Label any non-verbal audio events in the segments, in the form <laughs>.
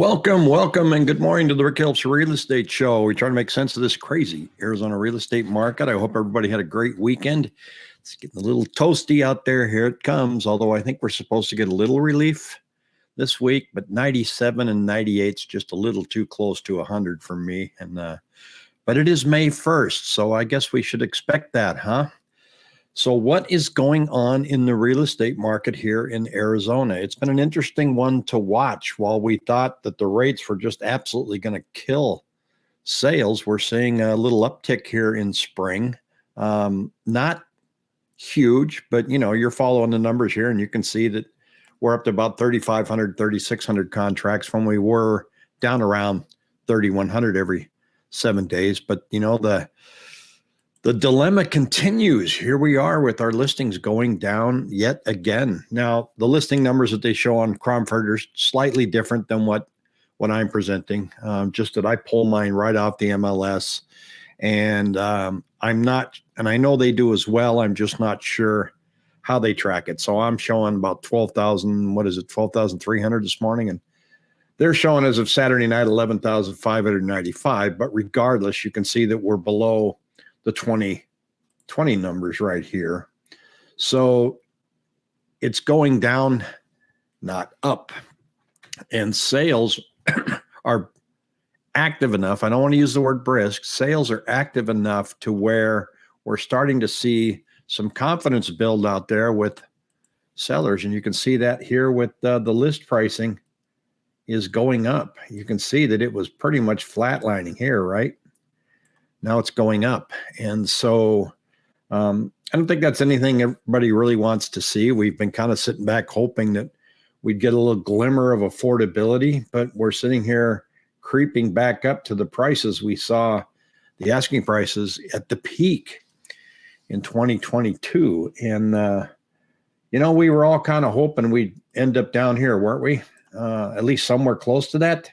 Welcome, welcome, and good morning to the Rick Helps Real Estate Show. We try to make sense of this crazy Arizona real estate market. I hope everybody had a great weekend. It's getting a little toasty out there. Here it comes. Although I think we're supposed to get a little relief this week, but 97 and 98 is just a little too close to 100 for me. And uh, but it is May 1st, so I guess we should expect that, huh? So, what is going on in the real estate market here in Arizona? It's been an interesting one to watch. While we thought that the rates were just absolutely going to kill sales, we're seeing a little uptick here in spring. Um, not huge, but you know, you're following the numbers here and you can see that we're up to about 3,500, 3,600 contracts when we were down around 3,100 every seven days. But you know, the the dilemma continues. Here we are with our listings going down yet again. Now, the listing numbers that they show on Cromford are slightly different than what what I'm presenting. Um, just that I pull mine right off the MLS, and um, I'm not, and I know they do as well. I'm just not sure how they track it. So I'm showing about twelve thousand. What is it? Twelve thousand three hundred this morning, and they're showing as of Saturday night eleven thousand five hundred ninety-five. But regardless, you can see that we're below the 2020 numbers right here. So it's going down, not up. And sales <clears throat> are active enough. I don't want to use the word brisk. Sales are active enough to where we're starting to see some confidence build out there with sellers. And you can see that here with uh, the list pricing is going up. You can see that it was pretty much flatlining here, right? Now it's going up. And so um, I don't think that's anything everybody really wants to see. We've been kind of sitting back hoping that we'd get a little glimmer of affordability, but we're sitting here creeping back up to the prices we saw, the asking prices at the peak in 2022. And, uh, you know, we were all kind of hoping we'd end up down here, weren't we? Uh, at least somewhere close to that.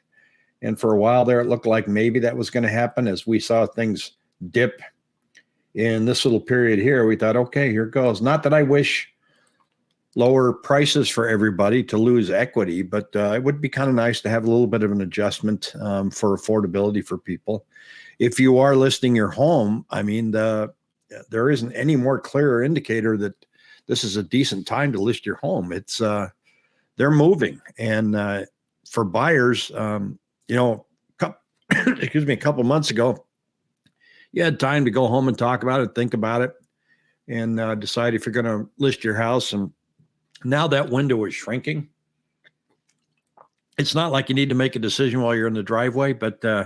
And for a while there, it looked like maybe that was going to happen as we saw things dip in this little period here. We thought, okay, here goes. Not that I wish lower prices for everybody to lose equity, but uh, it would be kind of nice to have a little bit of an adjustment um, for affordability for people. If you are listing your home, I mean, the, there isn't any more clearer indicator that this is a decent time to list your home. It's uh, they're moving, and uh, for buyers, um, you know, couple, <coughs> excuse me, a couple months ago, you had time to go home and talk about it, think about it, and uh, decide if you're going to list your house. And now that window is shrinking. It's not like you need to make a decision while you're in the driveway, but uh,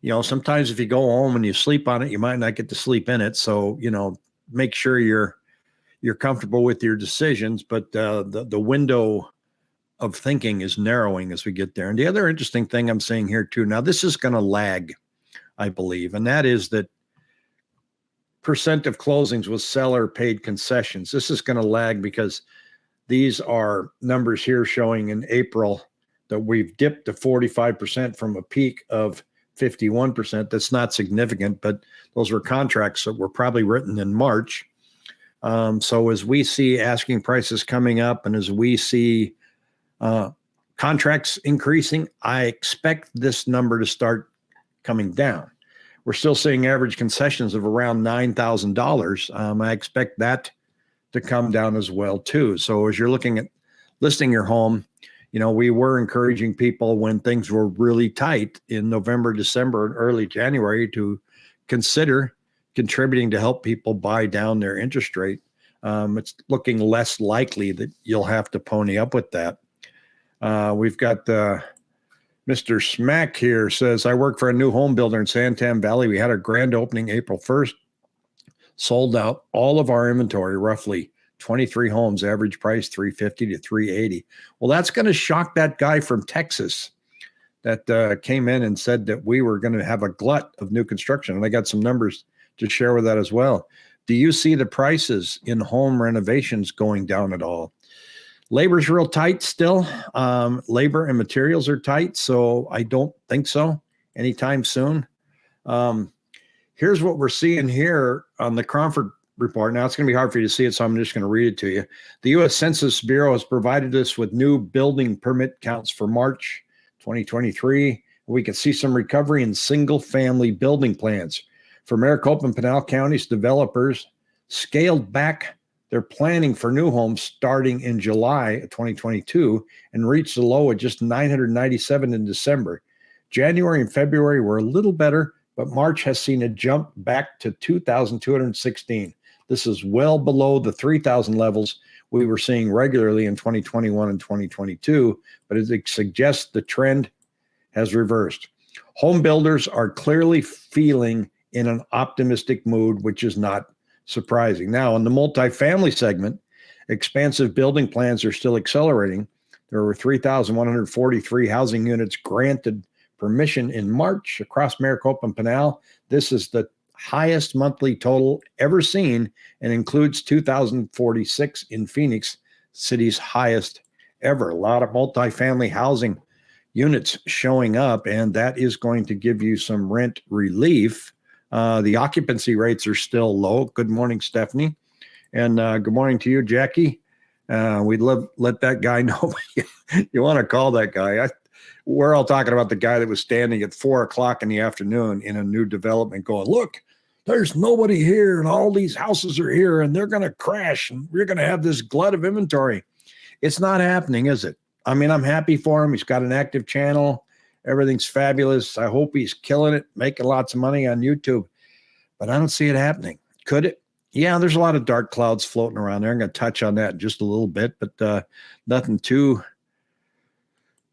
you know, sometimes if you go home and you sleep on it, you might not get to sleep in it. So you know, make sure you're you're comfortable with your decisions. But uh, the the window of thinking is narrowing as we get there. And the other interesting thing I'm seeing here too, now this is going to lag, I believe, and that is that percent of closings with seller paid concessions. This is going to lag because these are numbers here showing in April that we've dipped to 45% from a peak of 51%. That's not significant, but those were contracts that were probably written in March. Um, so as we see asking prices coming up and as we see uh, contracts increasing, I expect this number to start coming down. We're still seeing average concessions of around $9,000. Um, I expect that to come down as well too. So as you're looking at listing your home, you know, we were encouraging people when things were really tight in November, December, and early January to consider contributing to help people buy down their interest rate. Um, it's looking less likely that you'll have to pony up with that. Uh, we've got uh, Mr. Smack here says, I work for a new home builder in Santan Valley. We had our grand opening April 1st, sold out all of our inventory, roughly 23 homes, average price 350 to 380. Well, that's going to shock that guy from Texas that uh, came in and said that we were going to have a glut of new construction. And I got some numbers to share with that as well. Do you see the prices in home renovations going down at all? Labor's real tight still. Um, labor and materials are tight, so I don't think so anytime soon. Um, here's what we're seeing here on the Cromford report. Now it's going to be hard for you to see it, so I'm just going to read it to you. The U.S. Census Bureau has provided us with new building permit counts for March 2023. We can see some recovery in single family building plans. For Maricopa and Pinal counties, developers scaled back their planning for new homes starting in July 2022 and reached a low of just 997 in December. January and February were a little better, but March has seen a jump back to 2,216. This is well below the 3,000 levels we were seeing regularly in 2021 and 2022, but it suggests the trend has reversed. Home builders are clearly feeling in an optimistic mood, which is not surprising. Now, in the multifamily segment, expansive building plans are still accelerating. There were 3,143 housing units granted permission in March across Maricopa and Pinal. This is the highest monthly total ever seen and includes 2,046 in Phoenix, city's highest ever. A lot of multifamily housing units showing up, and that is going to give you some rent relief. Uh, the occupancy rates are still low. Good morning, Stephanie. And uh, good morning to you, Jackie. Uh, we'd love let that guy <laughs> know you want to call that guy. I we're all talking about the guy that was standing at four o'clock in the afternoon in a new development going, look, there's nobody here and all these houses are here and they're going to crash and we're going to have this glut of inventory. It's not happening, is it? I mean, I'm happy for him. He's got an active channel. Everything's fabulous. I hope he's killing it, making lots of money on YouTube, but I don't see it happening. Could it? Yeah, there's a lot of dark clouds floating around there. I'm going to touch on that just a little bit, but uh, nothing too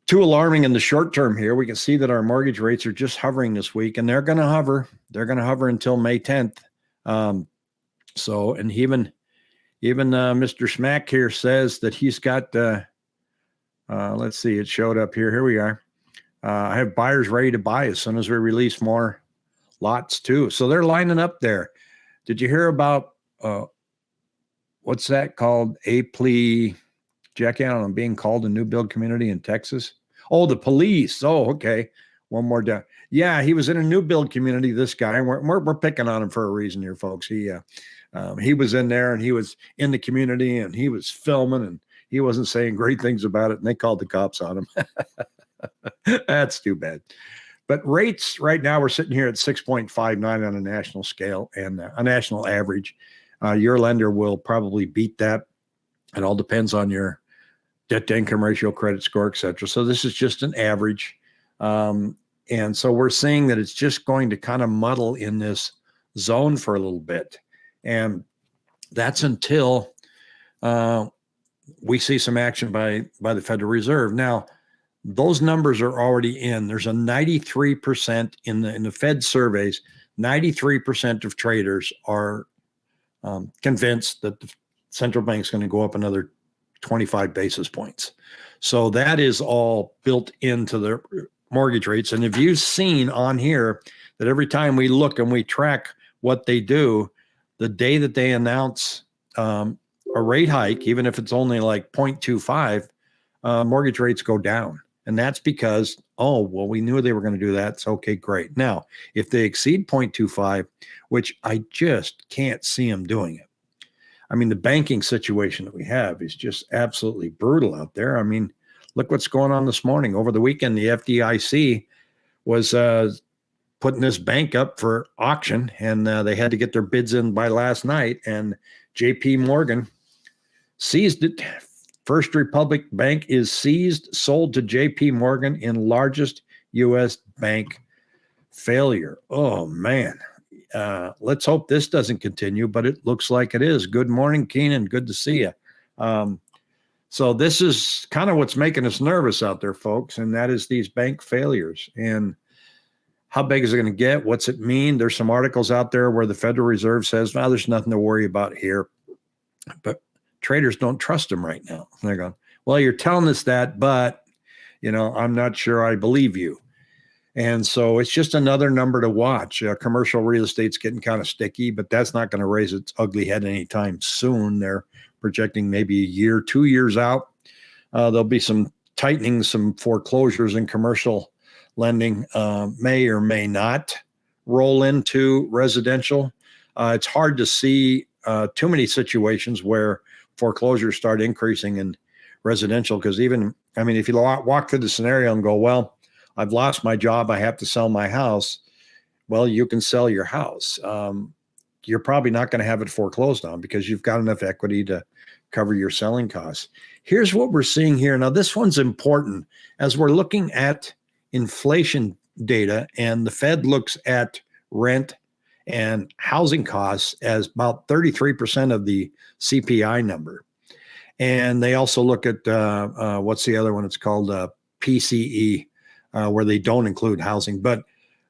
too alarming in the short term here. We can see that our mortgage rates are just hovering this week, and they're going to hover. They're going to hover until May 10th. Um, so, and even even uh, Mr. Smack here says that he's got. Uh, uh, let's see, it showed up here. Here we are. Uh, I have buyers ready to buy as soon as we release more lots too. So they're lining up there. Did you hear about uh, what's that called? A plea Jackie, I don't know, being called a new build community in Texas. Oh, the police. Oh, okay. One more down. Yeah, he was in a new build community. This guy, we're, we're, we're picking on him for a reason here, folks. He uh, um, he was in there and he was in the community and he was filming and he wasn't saying great things about it, and they called the cops on him. <laughs> <laughs> That's too bad. But rates right now, we're sitting here at 6.59 on a national scale and a national average. Uh, your lender will probably beat that. It all depends on your debt to income ratio, credit score, et cetera. So this is just an average. Um, and so we're seeing that it's just going to kind of muddle in this zone for a little bit. And that's until uh, we see some action by, by the Federal Reserve. Now, those numbers are already in. There's a 93% in the in the Fed surveys, 93% of traders are um, convinced that the central bank's going to go up another 25 basis points. So that is all built into the mortgage rates. And if you've seen on here that every time we look and we track what they do, the day that they announce um, a rate hike, even if it's only like 0.25, uh, mortgage rates go down. And that's because, oh, well, we knew they were going to do that. So, okay, great. Now, if they exceed 0.25, which I just can't see them doing it, I mean, the banking situation that we have is just absolutely brutal out there. I mean, look what's going on this morning. Over the weekend, the FDIC was uh, putting this bank up for auction, and uh, they had to get their bids in by last night. And JP Morgan seized it. First Republic Bank is seized, sold to JP Morgan in largest U.S. bank failure. Oh, man uh, let's hope this doesn't continue, but it looks like it is. Good morning, Keenan. Good to see you. Um, so this is kind of what's making us nervous out there, folks, and that is these bank failures. And how big is it going to get? What's it mean? There's some articles out there where the Federal Reserve says, "Well, there's nothing to worry about here," but traders don't trust them right now. And they're going, "Well, you're telling us that, but you know, I'm not sure I believe you." And so it's just another number to watch. Uh, commercial real estate's getting kind of sticky, but that's not going to raise its ugly head anytime soon. They're projecting maybe a year, two years out. Uh, there'll be some tightening, some foreclosures in commercial lending uh, may or may not roll into residential. Uh, it's hard to see uh, too many situations where foreclosures start increasing in residential because even, I mean, if you walk through the scenario and go, well, I've lost my job. I have to sell my house. Well, you can sell your house. Um, you're probably not going to have it foreclosed on because you've got enough equity to cover your selling costs. Here's what we're seeing here. Now, this one's important as we're looking at inflation data and the Fed looks at rent and housing costs as about 33% of the CPI number. And they also look at uh, uh, what's the other one? It's called uh, PCE, uh, where they don't include housing. But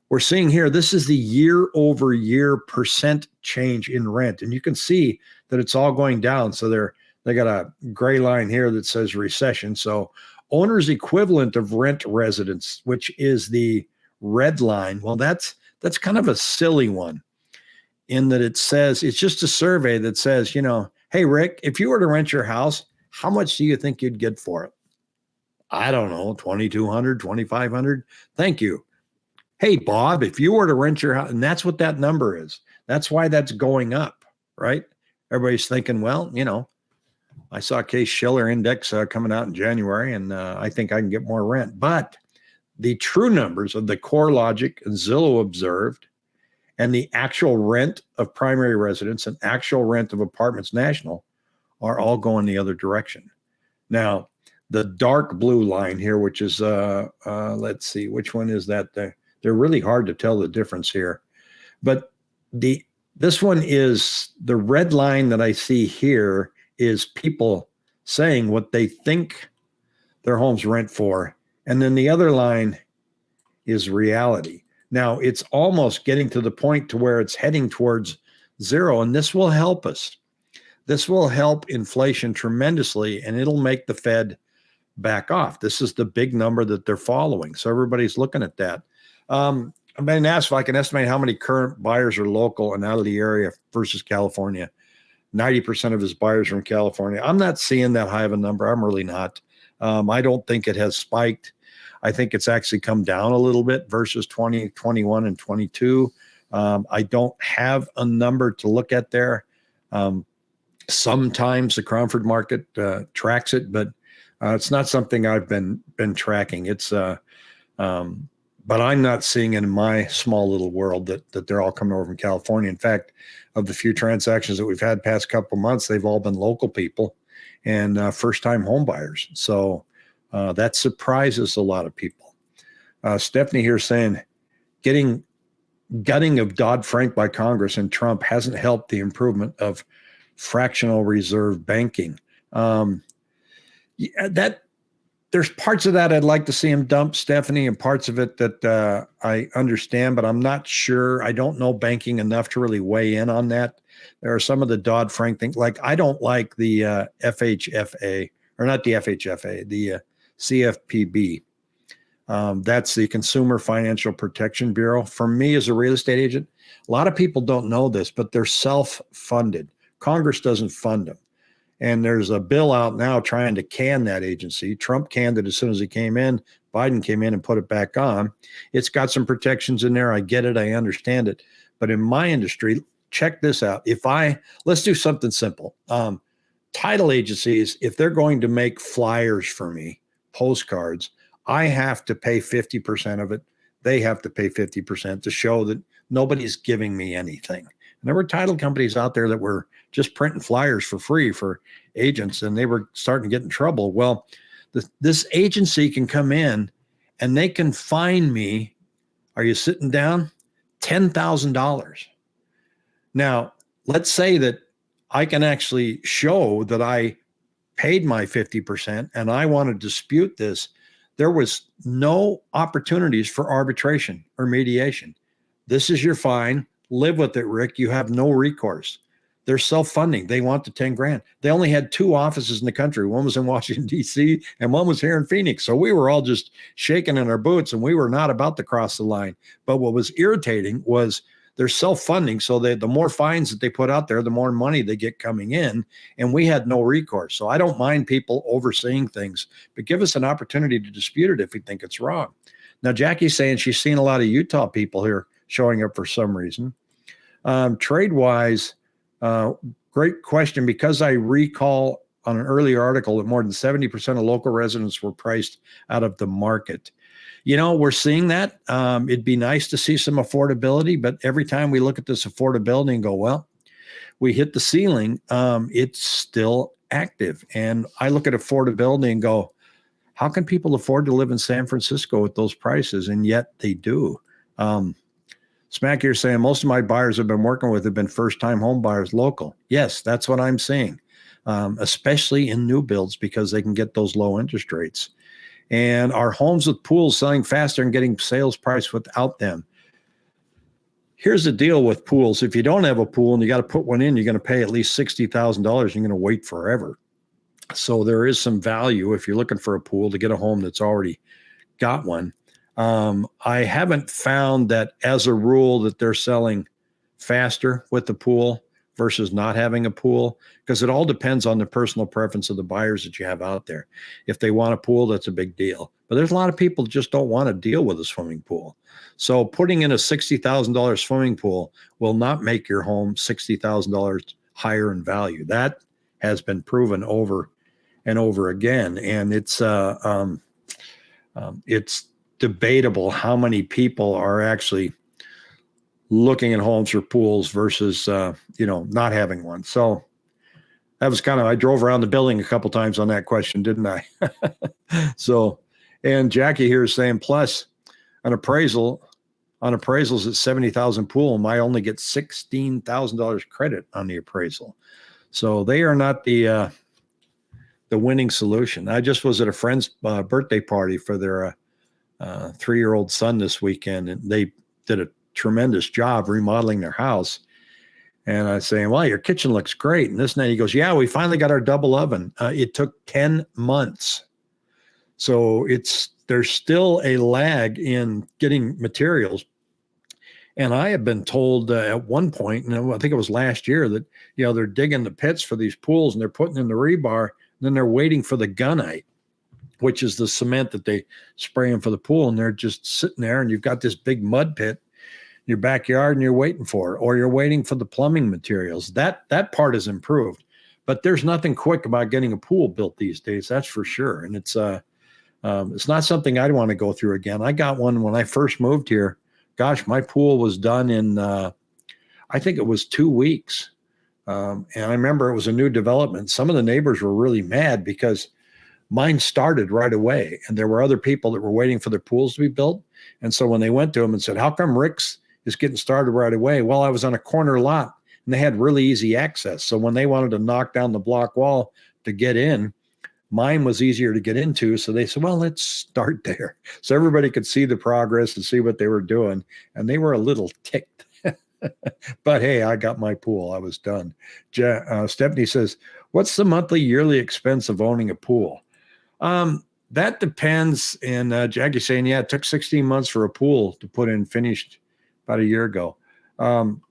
we're seeing here, this is the year over year percent change in rent. And you can see that it's all going down. So they're, they got a gray line here that says recession. So owner's equivalent of rent residence, which is the red line. Well, that's, that's kind of a silly one in that it says, it's just a survey that says, you know, Hey, Rick, if you were to rent your house, how much do you think you'd get for it? I don't know, 2200, 2500. Thank you. Hey, Bob, if you were to rent your house, and that's what that number is. That's why that's going up, right? Everybody's thinking, well, you know, I saw Case Shiller index uh, coming out in January, and uh, I think I can get more rent. But the true numbers of the CoreLogic and Zillow observed and the actual rent of primary residence and actual rent of apartments national are all going the other direction. Now, the dark blue line here, which is, uh, uh, let's see, which one is that? They're, they're really hard to tell the difference here. But the this one is the red line that I see here is people saying what they think their homes rent for. And then the other line is reality. Now it's almost getting to the point to where it's heading towards zero, and this will help us. This will help inflation tremendously, and it'll make the Fed back off. This is the big number that they're following. So everybody's looking at that. Um, I've been asked if I can estimate how many current buyers are local and out of the area versus California. 90% of his buyers from California. I'm not seeing that high of a number. I'm really not. Um, I don't think it has spiked. I think it's actually come down a little bit versus 2021 and 22. Um, I don't have a number to look at there. Um, sometimes the Cromford market uh, tracks it, but uh, it's not something I've been been tracking. It's uh, um, but I'm not seeing in my small little world that that they're all coming over from California. In fact, of the few transactions that we've had past couple months, they've all been local people and uh, first time home buyers. So uh, that surprises a lot of people. Uh, Stephanie here saying getting gutting of Dodd Frank by Congress and Trump hasn't helped the improvement of fractional reserve banking. Um, that there's parts of that I'd like to see him dump, Stephanie, and parts of it that uh, I understand, but I'm not sure. I don't know banking enough to really weigh in on that. There are some of the Dodd Frank things, like I don't like the uh, FHFA or not the FHFA, the uh, CFPB. Um, that's the Consumer Financial Protection Bureau. For me as a real estate agent, a lot of people don't know this, but they're self-funded. Congress doesn't fund them. And there's a bill out now trying to can that agency. Trump canned it as soon as he came in. Biden came in and put it back on. It's got some protections in there. I get it. I understand it. But in my industry, check this out. If I, let's do something simple. Um, title agencies, if they're going to make flyers for me, postcards, I have to pay 50% of it. They have to pay 50% to show that nobody's giving me anything. And there were title companies out there that were just printing flyers for free for agents and they were starting to get in trouble. Well, the, this agency can come in and they can fine me. Are you sitting down? $10,000. Now, let's say that I can actually show that I paid my 50% and I want to dispute this, there was no opportunities for arbitration or mediation. This is your fine. Live with it, Rick. You have no recourse. They're self-funding. They want the 10 grand. They only had two offices in the country. One was in Washington, <laughs> D.C., and one was here in Phoenix. So we were all just shaking in our boots and we were not about to cross the line. But what was irritating was they're self-funding. So they, the more fines that they put out there, the more money they get coming in. And we had no recourse. So I don't mind people overseeing things, but give us an opportunity to dispute it if we think it's wrong. Now, Jackie's saying she's seen a lot of Utah people here showing up for some reason. Um, trade wise, uh, great question. Because I recall on an earlier article that more than 70% of local residents were priced out of the market. You know, we're seeing that. Um, it'd be nice to see some affordability, but every time we look at this affordability and go, well, we hit the ceiling, um, it's still active. And I look at affordability and go, how can people afford to live in San Francisco with those prices? And yet they do. Um, Smack here saying most of my buyers I've been working with have been first time home buyers local. Yes, that's what I'm seeing, um, especially in new builds because they can get those low interest rates. And our homes with pools selling faster and getting sales price without them. Here's the deal with pools. If you don't have a pool and you got to put one in, you're going to pay at least $60,000. You're going to wait forever. So there is some value if you're looking for a pool to get a home that's already got one. Um, I haven't found that as a rule that they're selling faster with the pool versus not having a pool because it all depends on the personal preference of the buyers that you have out there. If they want a pool, that's a big deal. But there's a lot of people just don't want to deal with a swimming pool. So putting in a $60,000 swimming pool will not make your home $60,000 higher in value. That has been proven over and over again. And it's uh, um, um, it's debatable how many people are actually looking at homes for pools versus uh, you know not having one. So that was kind of I drove around the building a couple times on that question, didn't I? <laughs> so and Jackie here is saying plus an appraisal on appraisals at 70,000 pool, and I only get $16,000 credit on the appraisal. So they are not the uh, the winning solution. I just was at a friend's uh, birthday party for their uh, uh, three year old son this weekend, and they did a tremendous job remodeling their house. And I say, Well, your kitchen looks great. And this and that. He goes, Yeah, we finally got our double oven. Uh, it took 10 months. So it's there's still a lag in getting materials. And I have been told uh, at one point, and I think it was last year, that you know they're digging the pits for these pools and they're putting in the rebar then they're waiting for the gunite, which is the cement that they spray in for the pool. And they're just sitting there, and you've got this big mud pit your backyard, and you're waiting for it, or you're waiting for the plumbing materials. That that part is improved, but there's nothing quick about getting a pool built these days. That's for sure. And it's uh, um, it's not something I'd want to go through again. I got one when I first moved here. Gosh, my pool was done in uh, I think it was two weeks. Um, and I remember it was a new development. Some of the neighbors were really mad because mine started right away, and there were other people that were waiting for their pools to be built. And so when they went to him and said, "How come Rick's is getting started right away?" Well, I was on a corner lot, and they had really easy access. So when they wanted to knock down the block wall to get in, mine was easier to get into. So they said, well, let's start there. <laughs> So everybody could see the progress and see what they were doing. And they were a little ticked <laughs> but hey, I got my pool. I was done. Je- uh, Stephanie says, "What's the monthly, yearly expense of owning a pool?" Um, that depends. And uh, saying, "Yeah, it took 16 months for a pool to put in, finished about a year ago." Um,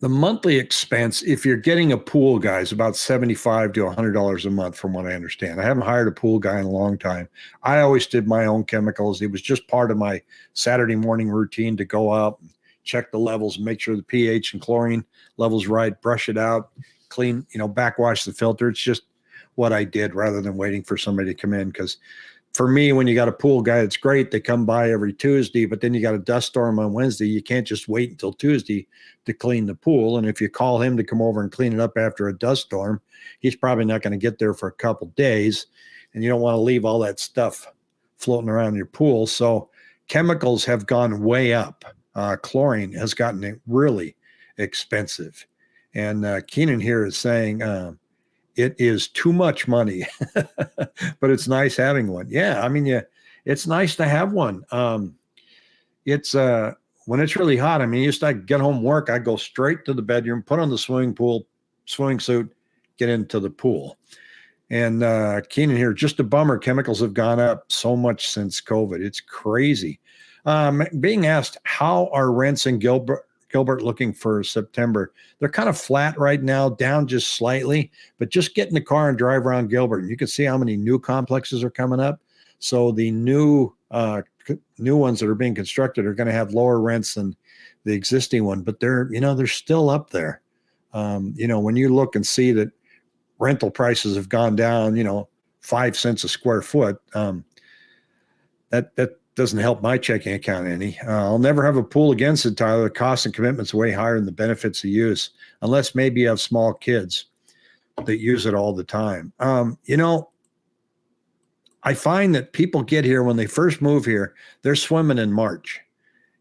the monthly expense, if you're getting a pool guy, is about 75 to $100 a month, from what I understand. I haven't hired a pool guy in a long time. I always did my own chemicals. It was just part of my Saturday morning routine to go out, check the levels, make sure the pH and chlorine levels right, brush it out, clean, you know, backwash the filter. It's just what I did rather than waiting for somebody to come in because for me, when you got a pool guy, it's great. They come by every Tuesday, but then you got a dust storm on Wednesday. You can't just wait until Tuesday to clean the pool. And if you call him to come over and clean it up after a dust storm, he's probably not going to get there for a couple days. And you don't want to leave all that stuff floating around your pool. So chemicals have gone way up. Uh, chlorine has gotten really expensive. And uh, Keenan here is saying, uh, it is too much money, <laughs> but it's nice having one. Yeah, I mean, yeah, it's nice to have one. Um, it's uh, when it's really hot. I mean, used to get home work, I go straight to the bedroom, put on the swimming pool, swimming suit, get into the pool. And uh, Keenan here, just a bummer. Chemicals have gone up so much since COVID. It's crazy. Um, being asked, how are rents in Gilbert Gilbert looking for September. They're kind of flat right now, down just slightly, but just get in the car and drive around Gilbert, and you can see how many new complexes are coming up. So the new uh, new ones that are being constructed are going to have lower rents than the existing one, but they're you know they're still up there. Um, you know when you look and see that rental prices have gone down, you know five cents a square foot. Um, that that doesn't help my checking account any. Uh, I'll never have a pool against it, Tyler. The cost and commitment's way higher than the benefits of use, unless maybe you have small kids that use it all the time. Um, you know, I find that people get here when they first move here, they're swimming in March,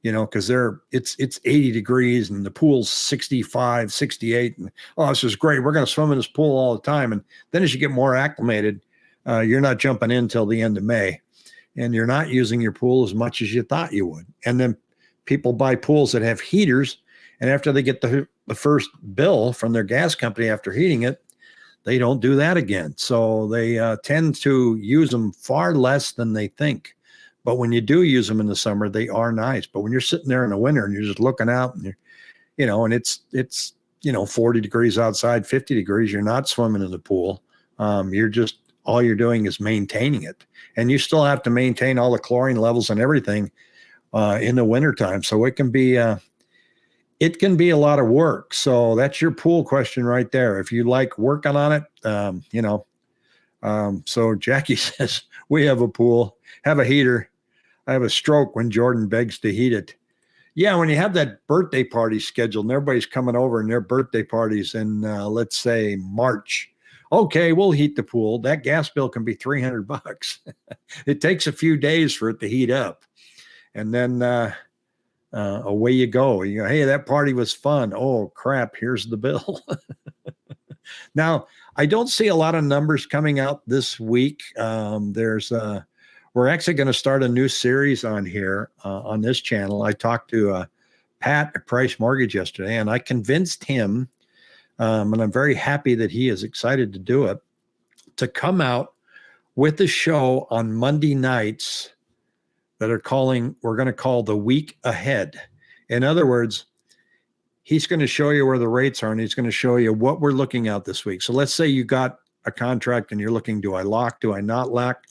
you know, because they're it's it's 80 degrees and the pool's 65, 68. And oh, this is great. We're going to swim in this pool all the time. And then as you get more acclimated, uh, you're not jumping in till the end of May and you're not using your pool as much as you thought you would. And then people buy pools that have heaters. And after they get the, the first bill from their gas company after heating it, they don't do that again. So they uh, tend to use them far less than they think. But when you do use them in the summer, they are nice. But when you're sitting there in the winter and you're just looking out and you're, you know, and it's, it's, you know, 40 degrees outside, 50 degrees, you're not swimming in the pool. Um, you're just all you're doing is maintaining it. And you still have to maintain all the chlorine levels and everything uh, in the wintertime. So it can be, uh, it can be a lot of work. So that's your pool question right there. If you like working on it, um, you know, um, so Jackie <laughs> says, we have a pool, have a heater. I have a stroke when Jordan begs to heat it. Yeah, when you have that birthday party scheduled and everybody's coming over and their birthday parties in, uh, let's say, March, okay, we'll heat the pool. That gas bill can be 300 bucks. <laughs> it takes a few days for it to heat up. And then uh, uh, away you go. You go, hey, that party was fun. Oh, crap, here's the bill. <laughs> now, I don't see a lot of numbers coming out this week. Um, there's uh, we're actually going to start a new series on here uh, on this channel. I talked to uh, Pat at Price Mortgage yesterday, and I convinced him um, and I'm very happy that he is excited to do it, to come out with the show on Monday nights that are calling, we're going to call the week ahead. In other words, he's going to show you where the rates are and he's going to show you what we're looking at this week. So let's say you got a contract and you're looking, do I lock? Do I not lock?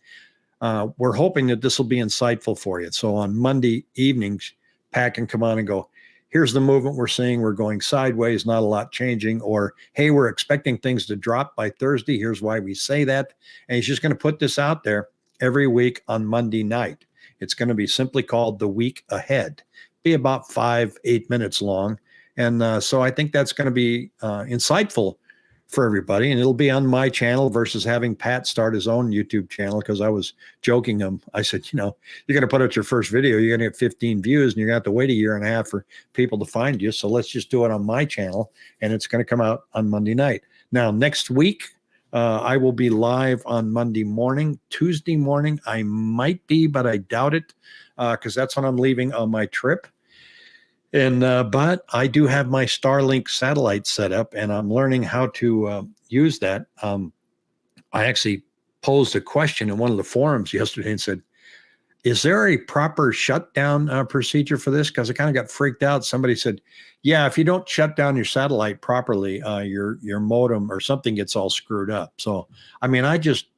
Uh, we're hoping that this will be insightful for you. So on Monday evenings, pack and come on and go, here's the movement we're seeing. We're going sideways, not a lot changing. Or, hey, we're expecting things to drop by Thursday. Here's why we say that. And he's just going to put this out there every week on Monday night. It's going to be simply called the week ahead, be about five, eight minutes long. And uh, so I think that's going to be uh, insightful for everybody. And it'll be on my channel versus having Pat start his own YouTube channel because I was joking him. I said, you know, you're going to put out your first video, you're going to get 15 views, and you're going to have to wait a year and a half for people to find you. So let's just do it on my channel, and it's going to come out on Monday night. Now, next week, uh, I will be live on Monday morning. Tuesday morning, I might be, but I doubt it because uh, that's when I'm leaving on my trip. And uh, but I do have my Starlink satellite set up, and I'm learning how to uh, use that. Um, I actually posed a question in one of the forums yesterday and said, "Is there a proper shutdown uh, procedure for this?" Because I kind of got freaked out. Somebody said, "Yeah, if you don't shut down your satellite properly, uh, your your modem or something gets all screwed up." So, I mean, I just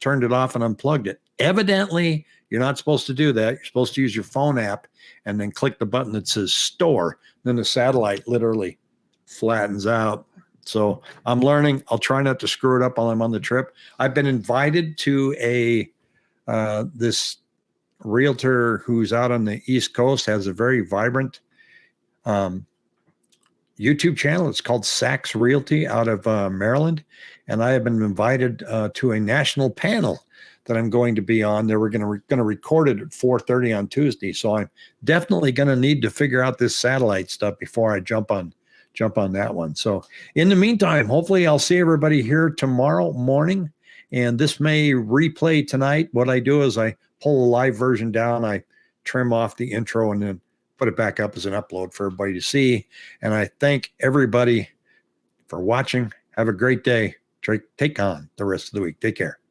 turned it off and unplugged it. Evidently, you're not supposed to do that. You're supposed to use your phone app and then click the button that says store. Then the satellite literally flattens out. So I'm learning. I'll try not to screw it up while I'm on the trip. I've been invited to a uh, this realtor who's out on the East Coast has a very vibrant um, YouTube channel. It's called Sachs Realty out of uh, Maryland, and I have been invited uh, to a national panel that I'm going to be on. They were going to re going to record it at 4:30 on Tuesday, so I'm definitely going to need to figure out this satellite stuff before I jump on jump on that one. So in the meantime, hopefully I'll see everybody here tomorrow morning, and this may replay tonight. What I do is I pull a live version down, I trim off the intro, and then put it back up as an upload for everybody to see. And I thank everybody for watching. Have a great day. Take on the rest of the week. Take care.